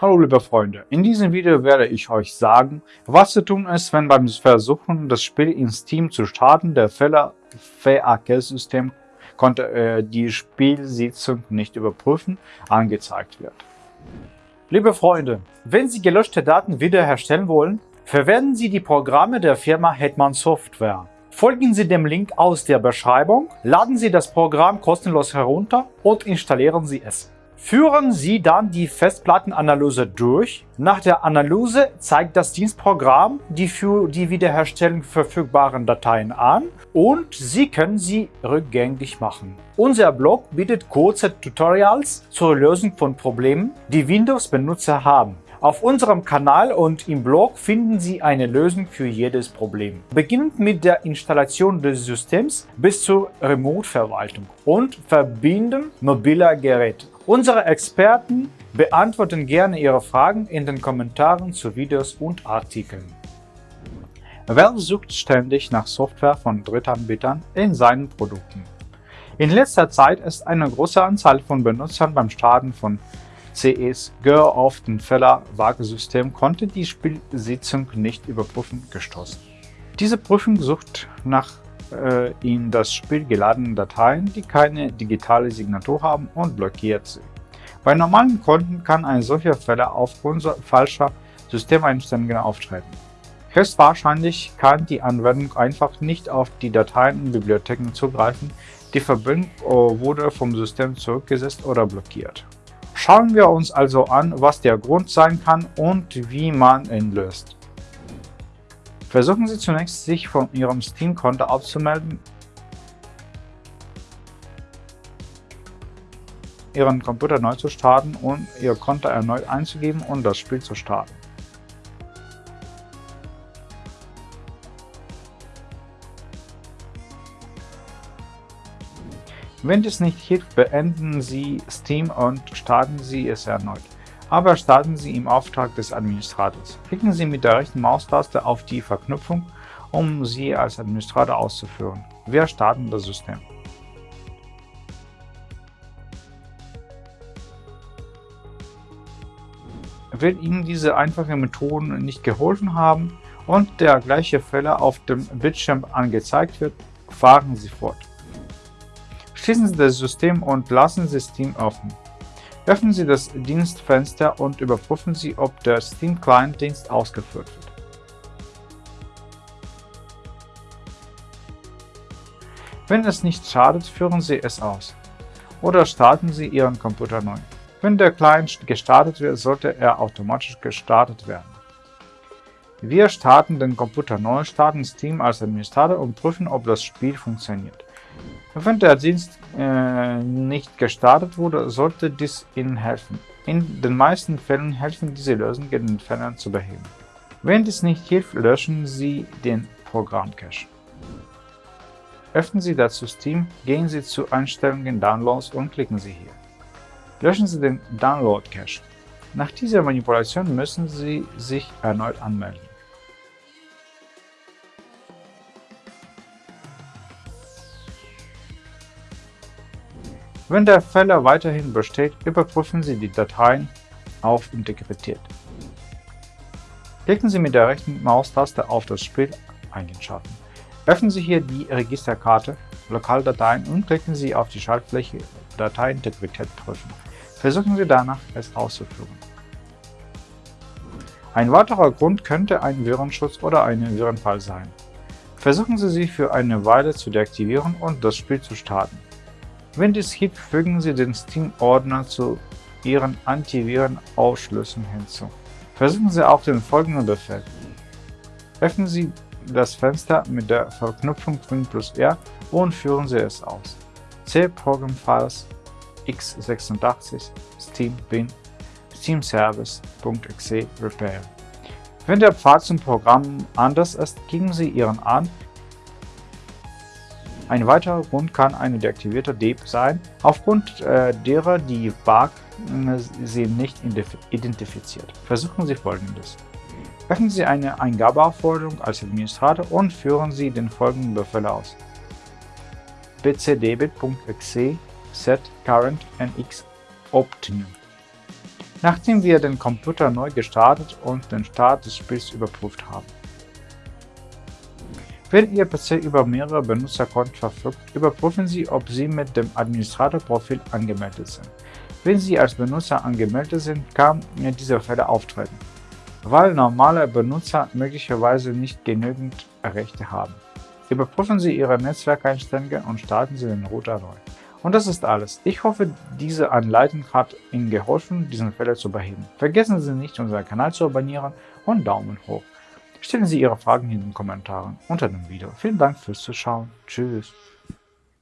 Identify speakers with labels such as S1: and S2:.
S1: Hallo liebe Freunde, in diesem Video werde ich euch sagen, was zu tun ist, wenn beim Versuchen, das Spiel in Steam zu starten, der Fehler VAK-System konnte äh, die Spielsitzung nicht überprüfen, angezeigt wird. Liebe Freunde, wenn Sie gelöschte Daten wiederherstellen wollen, verwenden Sie die Programme der Firma Hetman Software. Folgen Sie dem Link aus der Beschreibung, laden Sie das Programm kostenlos herunter und installieren Sie es. Führen Sie dann die Festplattenanalyse durch. Nach der Analyse zeigt das Dienstprogramm die für die Wiederherstellung verfügbaren Dateien an und Sie können sie rückgängig machen. Unser Blog bietet kurze Tutorials zur Lösung von Problemen, die Windows-Benutzer haben. Auf unserem Kanal und im Blog finden Sie eine Lösung für jedes Problem. Beginnend mit der Installation des Systems bis zur Remote-Verwaltung und Verbinden mobiler Geräte. Unsere Experten beantworten gerne Ihre Fragen in den Kommentaren zu Videos und Artikeln. Valve sucht ständig nach Software von Drittanbietern in seinen Produkten. In letzter Zeit ist eine große Anzahl von Benutzern beim Starten von CEs Gör auf den Feller-Waage-System konnte die Spielsitzung nicht überprüfen gestoßen. Diese Prüfung sucht nach in das Spiel geladenen Dateien, die keine digitale Signatur haben und blockiert sie. Bei normalen Konten kann ein solcher Fehler aufgrund falscher Systemeinstellungen auftreten. Höchstwahrscheinlich kann die Anwendung einfach nicht auf die Dateien und Bibliotheken zugreifen, die Verbindung äh, wurde vom System zurückgesetzt oder blockiert. Schauen wir uns also an, was der Grund sein kann und wie man ihn löst. Versuchen Sie zunächst, sich von Ihrem Steam-Konto abzumelden, Ihren Computer neu zu starten und Ihr Konto erneut einzugeben und das Spiel zu starten. Wenn dies nicht hilft, beenden Sie Steam und starten Sie es erneut aber starten Sie im Auftrag des Administrators. Klicken Sie mit der rechten Maustaste auf die Verknüpfung, um sie als Administrator auszuführen. Wir starten das System. Wenn Ihnen diese einfachen Methoden nicht geholfen haben und der gleiche Fehler auf dem Bildschirm angezeigt wird, fahren Sie fort. Schließen Sie das System und lassen Sie Steam offen. Öffnen Sie das Dienstfenster und überprüfen Sie, ob der Steam Client Dienst ausgeführt wird. Wenn es nicht schadet, führen Sie es aus. Oder starten Sie Ihren Computer neu. Wenn der Client gestartet wird, sollte er automatisch gestartet werden. Wir starten den Computer neu, starten Steam als Administrator und prüfen, ob das Spiel funktioniert. Wenn der Dienst äh, nicht gestartet wurde, sollte dies Ihnen helfen. In den meisten Fällen helfen diese Lösungen, den Fehler zu beheben. Wenn dies nicht hilft, löschen Sie den Programmcache. Öffnen Sie dazu Steam, gehen Sie zu Einstellungen Downloads und klicken Sie hier. Löschen Sie den Download-Cache. Nach dieser Manipulation müssen Sie sich erneut anmelden. Wenn der Fehler weiterhin besteht, überprüfen Sie die Dateien auf Integrität. Klicken Sie mit der rechten Maustaste auf das Spiel Eigenschatten. Öffnen Sie hier die Registerkarte Lokaldateien und klicken Sie auf die Schaltfläche Dateiintegrität prüfen. Versuchen Sie danach, es auszuführen. Ein weiterer Grund könnte ein Virenschutz oder ein Virenfall sein. Versuchen Sie sie für eine Weile zu deaktivieren und das Spiel zu starten. Wenn dies hilft, fügen Sie den Steam-Ordner zu Ihren Antiviren-Ausschlüssen hinzu. Versuchen Sie auch den folgenden Befehl. Öffnen Sie das Fenster mit der Verknüpfung Win plus R und führen Sie es aus. C Program Files x86 Steam bin Steam Service.exe Repair. Wenn der Pfad zum Programm anders ist, geben Sie Ihren an ein weiterer Grund kann eine deaktivierte DEP sein, aufgrund äh, derer die Bug äh, sie nicht identifiziert. Versuchen Sie folgendes. Öffnen Sie eine Eingabeaufforderung als Administrator und führen Sie den folgenden Befehl aus. bcdebit.exe set current nx optimum. nachdem wir den Computer neu gestartet und den Start des Spiels überprüft haben. Wenn Ihr PC über mehrere Benutzerkonten verfügt, überprüfen Sie, ob Sie mit dem Administratorprofil angemeldet sind. Wenn Sie als Benutzer angemeldet sind, kann diese Fälle auftreten, weil normale Benutzer möglicherweise nicht genügend Rechte haben. Überprüfen Sie Ihre Netzwerkeinstellungen und starten Sie den Router neu. Und das ist alles. Ich hoffe, diese Anleitung hat Ihnen geholfen, diesen Fehler zu beheben. Vergessen Sie nicht, unseren Kanal zu abonnieren und Daumen hoch. Stellen Sie Ihre Fragen in den Kommentaren unter dem Video. Vielen Dank fürs Zuschauen. Tschüss.